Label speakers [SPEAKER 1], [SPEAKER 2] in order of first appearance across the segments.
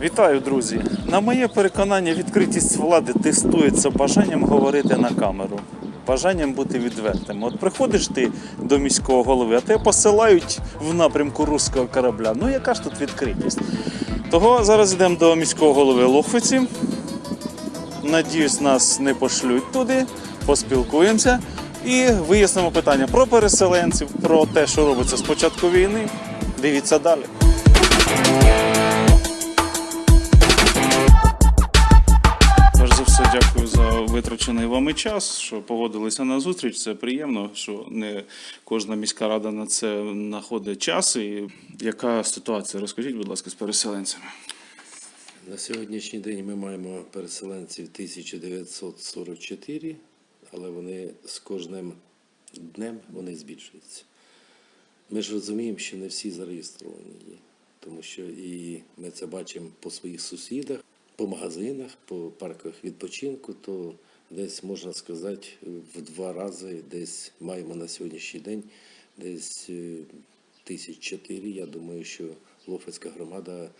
[SPEAKER 1] Вітаю, друзі! На моє переконання, відкритість влади тестується бажанням говорити на камеру, бажанням бути відвертим. От приходиш ти до міського голови, а тебе посилають в напрямку руського корабля. Ну яка ж тут відкритість? Того зараз йдемо до міського голови Лохвиці. Надіюсь, нас не пошлють туди, поспілкуємося і вияснимо питання про переселенців, про те, що робиться з початку війни. Дивіться далі. Вами час, що погодилися на зустріч. Це приємно, що не кожна міська рада на це знаходить час. І яка ситуація? Розкажіть, будь ласка, з переселенцями.
[SPEAKER 2] На сьогоднішній день ми маємо переселенців 1944, але вони з кожним днем вони збільшуються. Ми ж розуміємо, що не всі зареєстровані є, тому що і ми це бачимо по своїх сусідах, по магазинах, по парках відпочинку, то десь можна сказати в два рази десь маємо на сьогоднішній день десь е, тисяч чотири. Я думаю, що Лофецька громада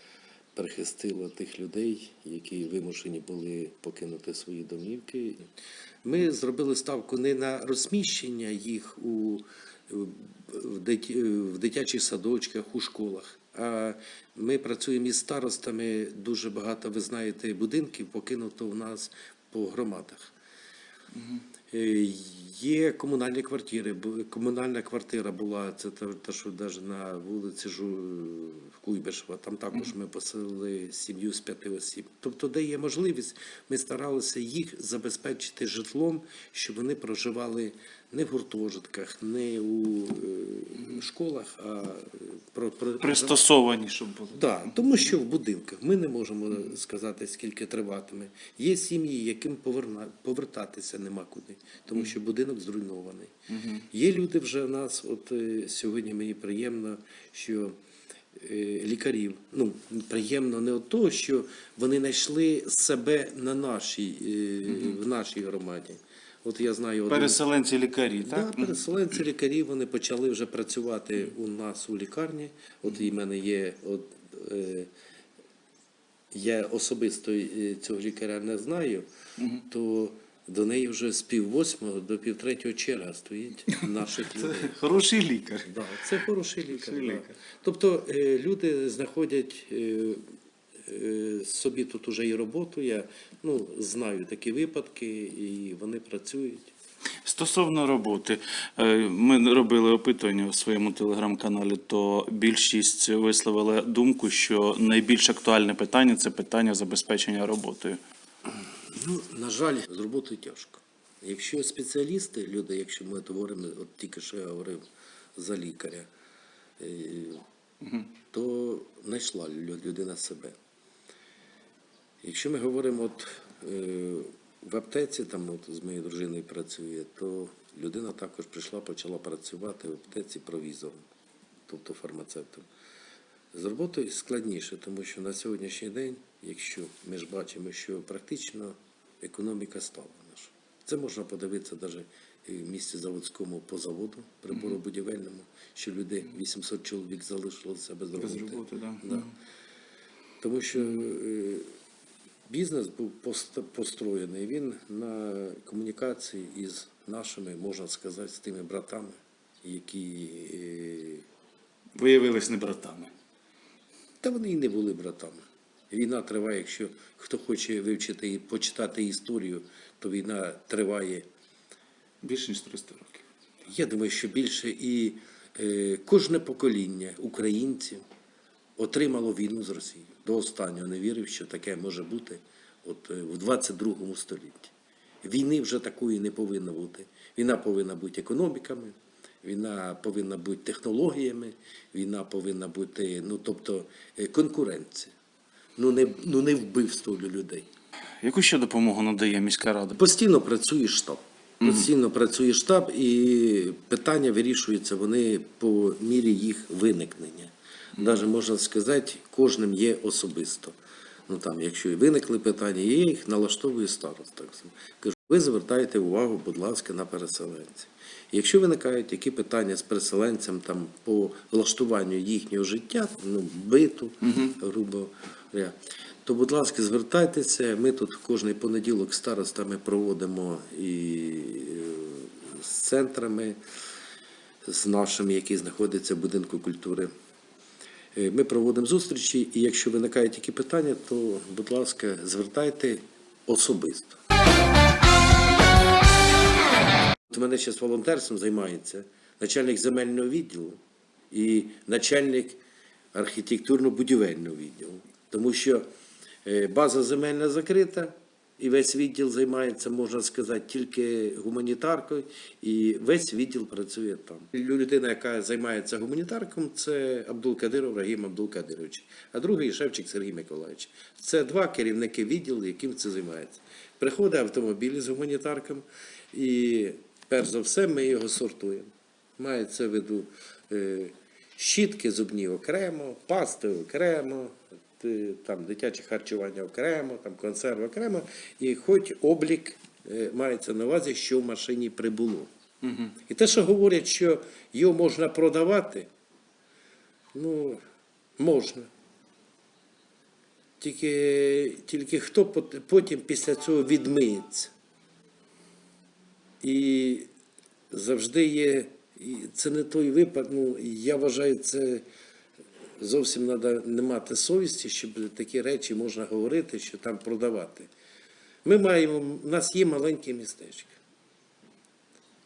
[SPEAKER 2] перехистила тих людей, які вимушені були покинути свої домівки. Ми зробили ставку не на розміщення їх у в дитячих садочках, у школах. А ми працюємо із старостами. Дуже багато, ви знаєте, будинків покинуто в нас по громадах. Е, Є комунальні квартири. Комунальна квартира була, це те, що навіть на вулиці Жу... Куйбишева, там також ми поселили сім'ю з п'яти осіб. Тобто, де є можливість, ми старалися їх забезпечити житлом, щоб вони проживали не в гуртожитках, не у е, школах, а про, про,
[SPEAKER 1] Пристосовані, щоб були.
[SPEAKER 2] так, тому що в будинках ми не можемо сказати, скільки триватиме. Є сім'ї, яким поверна... повертатися нема куди, тому що будинок зруйнований. Є люди вже в нас, от е, сьогодні мені приємно, що е, лікарів, ну, приємно не от того, що вони знайшли себе на нашій, в нашій громаді. От я знаю один-
[SPEAKER 1] Переселенці лікарі, так?
[SPEAKER 2] Да, переселенці лікарі вони почали вже працювати у нас у лікарні. От і в мене є от, е, я особисто е, цього лікаря не знаю, то до неї вже з пів восьмого до пів третього черга стоїть наших людей.
[SPEAKER 1] Хороший лікар.
[SPEAKER 2] Да, це хороший лікар.
[SPEAKER 1] Хороший
[SPEAKER 2] да.
[SPEAKER 1] лікар.
[SPEAKER 2] Тобто е, люди знаходять е, собі тут уже і роботу. Я ну, знаю такі випадки, і вони працюють.
[SPEAKER 1] Стосовно роботи, е, ми робили опитування у своєму телеграм-каналі, то більшість висловила думку, що найбільш актуальне питання це питання забезпечення роботою.
[SPEAKER 2] Ну, на жаль, з роботою тяжко. Якщо спеціалісти, люди, якщо ми говоримо, от тільки що я говорив за лікаря, е, то знайшла людина себе. Якщо ми говоримо от, е, в аптеці, там от з моєю дружиною працює, то людина також прийшла, почала працювати в аптеці провізором, тобто фармацевтом. З роботою складніше, тому що на сьогоднішній день, якщо ми ж бачимо, що практично економіка стала наша. Це можна подивитися навіть в місті заводському по заводу приборобудівельному, що люди 800 чоловік залишилося без роботи.
[SPEAKER 1] роботи, да.
[SPEAKER 2] Да. Тому що е, бізнес був пост- построєний він на комунікації із нашими, можна сказати, з тими братами, які е,
[SPEAKER 1] Виявились не братами.
[SPEAKER 2] та вони і не були братами. Війна триває, якщо хто хоче вивчити і почитати історію, то війна триває,
[SPEAKER 1] Більше ніж 300 років.
[SPEAKER 2] я думаю, що більше і е, кожне покоління українців отримало війну з Росією. До останнього не вірив, що таке може бути от, е, в 22 столітті. Війни вже такої не повинно бути. Війна повинна бути економіками, війна повинна бути технологіями, війна повинна бути, ну тобто, е, конкуренція. Ну не, ну не вбивство для людей.
[SPEAKER 1] Яку ще допомогу надає міська рада?
[SPEAKER 2] Постійно працює штаб. Постійно працює штаб, і питання вирішуються вони по мірі їх виникнення. Навіть можна сказати, кожним є особисто. Ну там, якщо і виникли питання, я їх налаштовую староста. Кажу, Ви звертаєте увагу, будь ласка, на переселенців. Якщо виникають які питання з переселенцем там, по влаштуванню їхнього життя, ну, биту, грубо говоря, то, будь ласка, звертайтеся. Ми тут кожний понеділок старостами проводимо і е, з центрами, з нашими, які знаходяться в будинку культури. Е, Ми проводимо зустрічі, і якщо виникають які питання, то, будь ласка, звертайте особисто. От мене зараз волонтерством займається начальник земельного відділу і начальник архітектурно-будівельного відділу. Тому що е, база земельна закрита, і весь відділ займається, можна сказати, тільки гуманітаркою, і весь відділ працює там. Людина, яка займається гуманітарком, це Абдул-Кадиров Рагім Абдул-Кадирович, а другий Шевчик Сергій Миколаївич. Це два керівники відділу, яким це займається. Приходить автомобіль з гуманітарком, і перш за все ми його сортуємо. Мається в виду е, щітки зубні окремо, пасти окремо, там дитяче харчування окремо, там консерви окремо, і хоч облік е, мається на увазі, що в машині прибуло. І те, що говорять, що його можна продавати, ну, можна. Тільки, тільки хто потім після цього відмиється. І завжди є, це не той випадок, ну, я вважаю, це зовсім треба не мати совісті, щоб такі речі можна говорити, що там продавати. Ми маємо, у нас є маленьке містечко.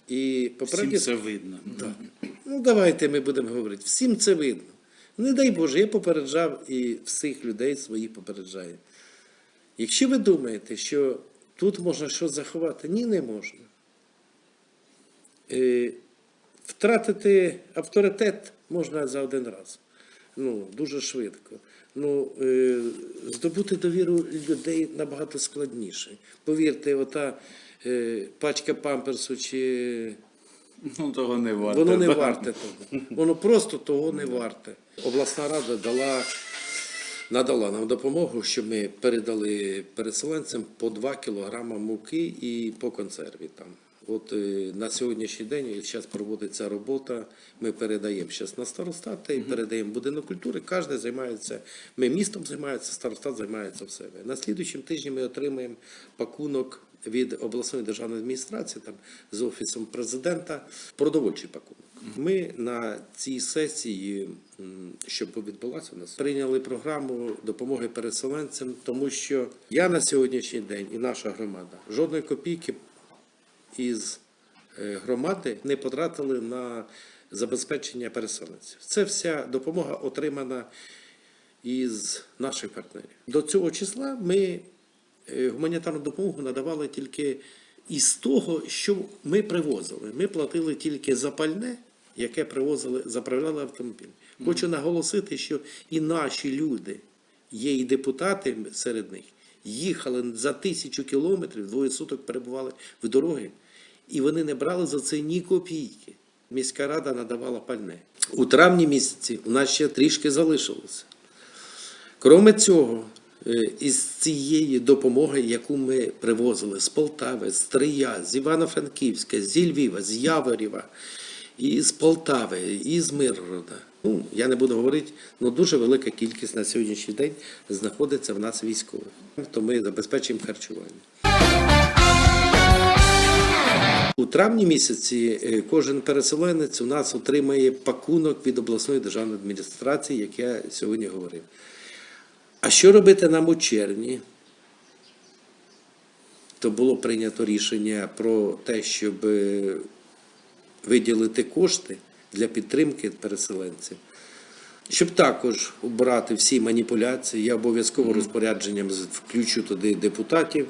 [SPEAKER 2] І
[SPEAKER 1] Всім це видно.
[SPEAKER 2] Ну, давайте ми будемо говорити. Всім це видно. Не дай Боже, я попереджав і всіх людей своїх попереджаю. Якщо ви думаєте, що тут можна щось заховати, ні, не можна. Е, Втратити авторитет можна за один раз. Ну, дуже швидко. Ну, е, здобути довіру людей набагато складніше. Повірте, ота е, пачка памперсу чи
[SPEAKER 1] Ну, того не варто.
[SPEAKER 2] Воно не варте того. Воно просто того не варте. Обласна рада дала, надала нам допомогу, щоб ми передали переселенцям по 2 кілограма муки і по консерві там. От е, на сьогоднішній день зараз проводиться робота. Ми передаємо зараз на старостати, передаємо будинок культури. Кожен займається. Ми містом займається, старостат займається в себе. На слідуючому тижні ми отримаємо пакунок від обласної державної адміністрації, там з офісом президента, продовольчий пакунок. Ми на цій сесії, що відбулася у нас, прийняли програму допомоги переселенцям, тому що я на сьогоднішній день і наша громада жодної копійки із е, громади не потратили на забезпечення переселенців. Це вся допомога отримана із наших партнерів. До цього числа ми е, гуманітарну допомогу надавали тільки із того, що ми привозили. Ми платили тільки за пальне, яке привозили, заправляли автомобіль. Хочу наголосити, що і наші люди, є і депутати серед них, їхали за тисячу кілометрів, двоє суток перебували в дороги, і вони не брали за це ні копійки. Міська рада надавала пальне. У травні місяці у нас ще трішки залишилося. Кроме цього, е, із цієї допомоги, яку ми привозили з Полтави, з Трия, з Івано-Франківська, зі Львіва, з Яворєва, і з Полтави, і з Миргорода. Ну, я не буду говорити, але дуже велика кількість на сьогоднішній день знаходиться в нас військових. То ми забезпечуємо харчування. У травні місяці е, кожен переселенець у нас отримає пакунок від обласної державної адміністрації, як я сьогодні говорив. А що робити нам у червні? То було прийнято рішення про те, щоб е, виділити кошти для підтримки переселенців. Щоб також обрати всі маніпуляції, я обов'язково розпорядженням включу туди депутатів,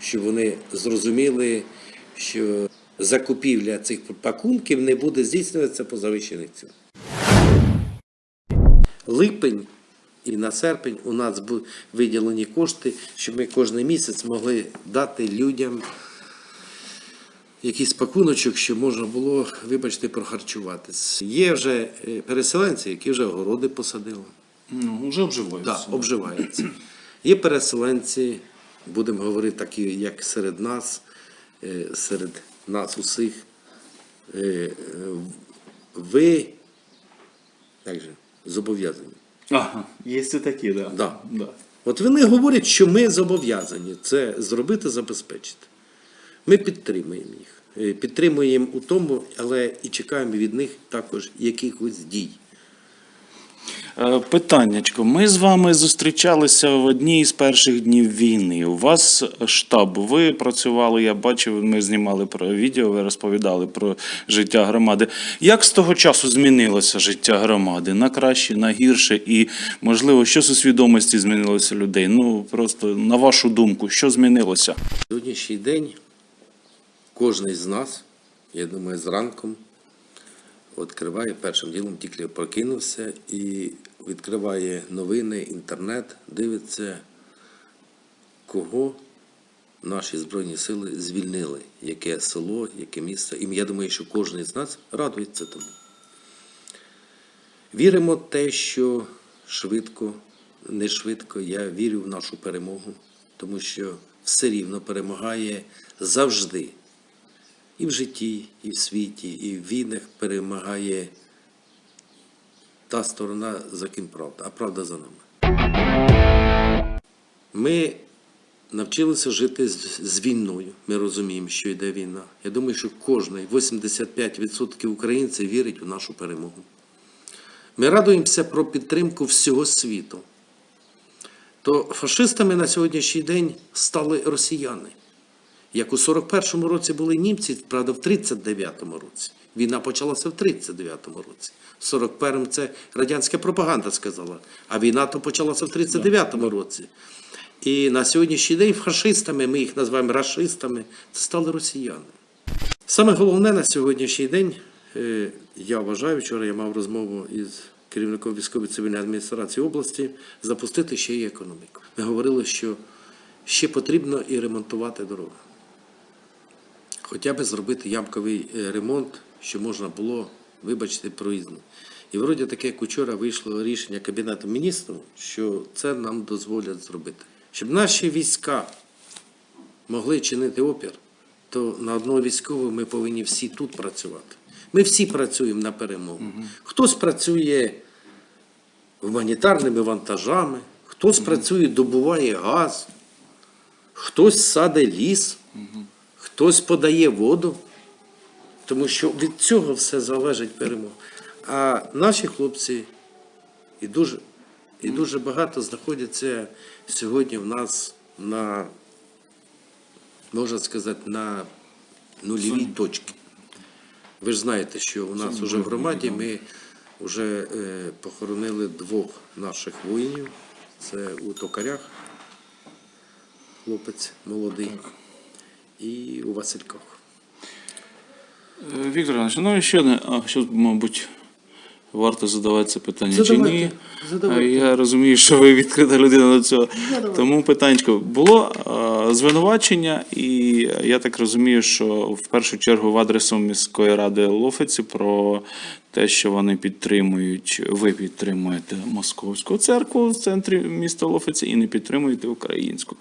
[SPEAKER 2] щоб вони зрозуміли, що закупівля цих пакунків не буде здійснюватися по завищених цінах. Липень і на серпень у нас виділені кошти, щоб ми кожен місяць могли дати людям якийсь пакуночок, щоб можна було, вибачте, прохарчуватись. Є вже е, переселенці, які вже огороди посадили.
[SPEAKER 1] Ну, вже обживаються.
[SPEAKER 2] Так, обживаються. Є переселенці, будемо говорити такі, як серед нас, е, серед нас усіх. Е, е, Ви як же, зобов'язані.
[SPEAKER 1] Ага, є це такі, да.
[SPEAKER 2] Да.
[SPEAKER 1] Да.
[SPEAKER 2] От вони говорять, що ми зобов'язані це зробити, забезпечити. Ми підтримуємо їх. Е, Підтримуємо у тому, але і чекаємо від них також якихось дій.
[SPEAKER 1] Е, Питаннячко. Ми з вами зустрічалися в одній з перших днів війни. У вас штаб. Ви працювали, я бачив, ми знімали про відео, ви розповідали про життя громади. Як з того часу змінилося життя громади? На краще, на гірше? І, можливо, що з у свідомості змінилося людей? Ну, просто на вашу думку, що змінилося?
[SPEAKER 2] Сьогоднішній день кожен з нас, я думаю, зранком відкриває першим ділом, тільки прокинувся і відкриває новини, інтернет, дивиться, кого наші Збройні сили звільнили, яке село, яке місце. І я думаю, що кожен з нас радується тому. Віримо в те, що швидко, не швидко, я вірю в нашу перемогу, тому що все рівно перемагає завжди. І в житті, і в світі, і в війнах перемагає та сторона, за ким правда, а правда за нами. Ми навчилися жити з, війною. Ми розуміємо, що йде війна. Я думаю, що кожний 85% українців вірить у нашу перемогу. Ми радуємося про підтримку всього світу. То фашистами на сьогоднішній день стали росіяни. Як у 41-му році були німці, правда, в 39-му році. Війна почалася в 39-му році. В 41-му це радянська пропаганда сказала, а війна то почалася в 39-му році. І на сьогоднішній день фашистами, ми їх називаємо рашистами, це стали росіяни. Саме головне на сьогоднішній день, е, я вважаю, вчора я мав розмову із керівником військової цивільної адміністрації області, запустити ще й економіку. Ми говорили, що ще потрібно і ремонтувати дороги. Хоча б зробити ямковий е, ремонт, що можна було, вибачте, проїзно. І вроді таке як учора вийшло рішення Кабінету міністрів, що це нам дозволять зробити. Щоб наші війська могли чинити опір, то на одного військового ми повинні всі тут працювати. Ми всі працюємо на перемогу. Хтось працює гуманітарними вантажами, хтось працює, добуває газ, хтось саде ліс, хтось подає воду, тому що від цього все залежить перемога. А наші хлопці і дуже, і дуже багато знаходяться сьогодні в нас на, можна сказати, на нульовій точці. Ви ж знаєте, що у нас вже в громаді ми вже е, похоронили двох наших воїнів. Це у токарях, хлопець молодий, і у Васильках.
[SPEAKER 1] Віктор Іванович, ну і ще одне, а що, мабуть, варто задавати це питання чи ні.
[SPEAKER 2] задавайте.
[SPEAKER 1] Я розумію, що ви відкрита людина до цього. Тому питаннячко, було звинувачення, і я так розумію, що в першу чергу в адресу міської ради Лофиці про те, що вони підтримують, ви підтримуєте московську церкву в центрі міста Лофиці і не підтримуєте українську.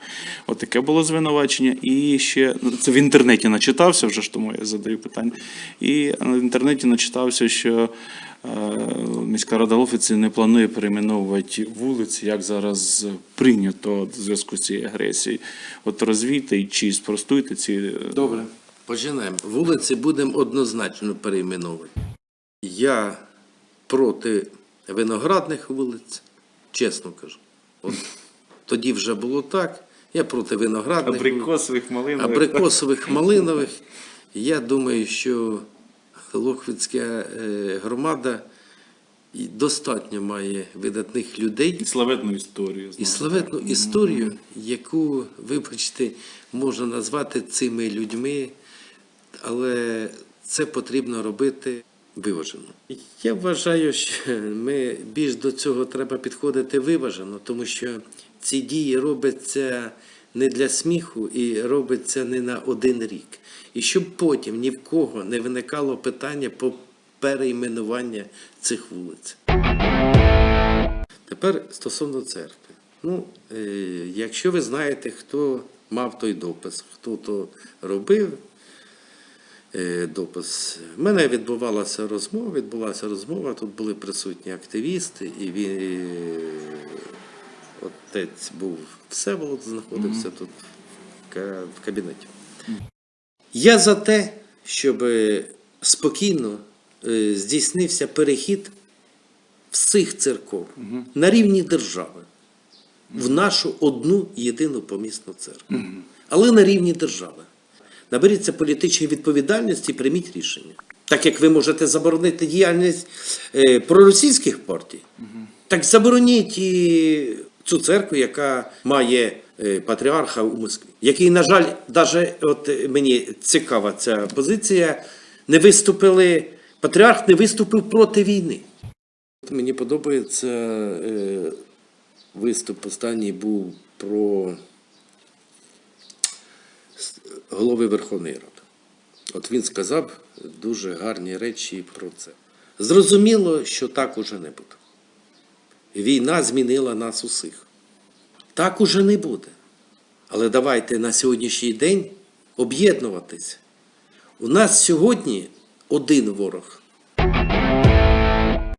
[SPEAKER 1] От таке було звинувачення. І ще ну, це в інтернеті начитався, вже ж тому я задаю питання. І в інтернеті начитався, що е, міська рада Лофиці не планує перейменовувати вулиці, як зараз прийнято в зв'язку з цією агресією. От розвійте чи спростуйте ці е,
[SPEAKER 2] Добре. Починаємо. Вулиці будемо однозначно перейменовувати. Я проти виноградних вулиць, чесно кажу. От тоді вже було так. Я проти виноградних
[SPEAKER 1] абрикосових малинових.
[SPEAKER 2] абрикосових малинових. Я думаю, що Лохвицька е, громада достатньо має видатних людей
[SPEAKER 1] І славетну історію.
[SPEAKER 2] і славетну історію, яку, вибачте, можна назвати цими людьми, але це потрібно робити виважено. Я вважаю, що ми більш до цього треба підходити виважено, тому що ці дії робляться не для сміху і робиться не на один рік. І щоб потім ні в кого не виникало питання по перейменування цих вулиць. Тепер стосовно церкви. Ну, е, якщо ви знаєте, хто мав той допис. Хто то робив е, допис. У мене відбувалася розмова, відбулася розмова, тут були присутні активісти, і він, е, отець був Всеволод, знаходився тут в ка- в кабінеті. Я за те, щоб е, спокійно е, здійснився перехід всіх церков на рівні держави в нашу одну єдину помісну церкву. Але на рівні держави. Наберіться політичної відповідальності і прийміть рішення. Так як ви можете заборонити діяльність е, проросійських партій, так забороніть і цю церкву, яка має патріарха у Москві, який, на жаль, навіть от е, мені цікава ця позиція, не виступили, патріарх не виступив проти війни. Мені подобається е, виступ останній був про голови Верховної Ради. От він сказав дуже гарні речі про це. Зрозуміло, що так уже не буде. Війна змінила нас усіх. Так уже не буде. Але давайте на сьогоднішній день об'єднуватися. У нас сьогодні один ворог.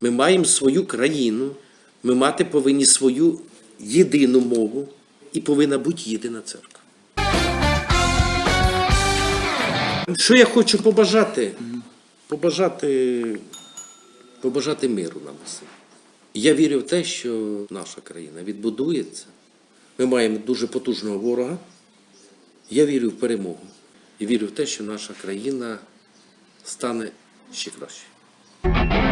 [SPEAKER 2] Ми маємо свою країну, ми мати повинні свою єдину мову і повинна бути єдина церква. Що я хочу побажати? Побажати, побажати миру нам усім. Я вірю в те, що наша країна відбудується. Ми маємо дуже потужного ворога. Я вірю в перемогу. І вірю в те, що наша країна стане ще краще.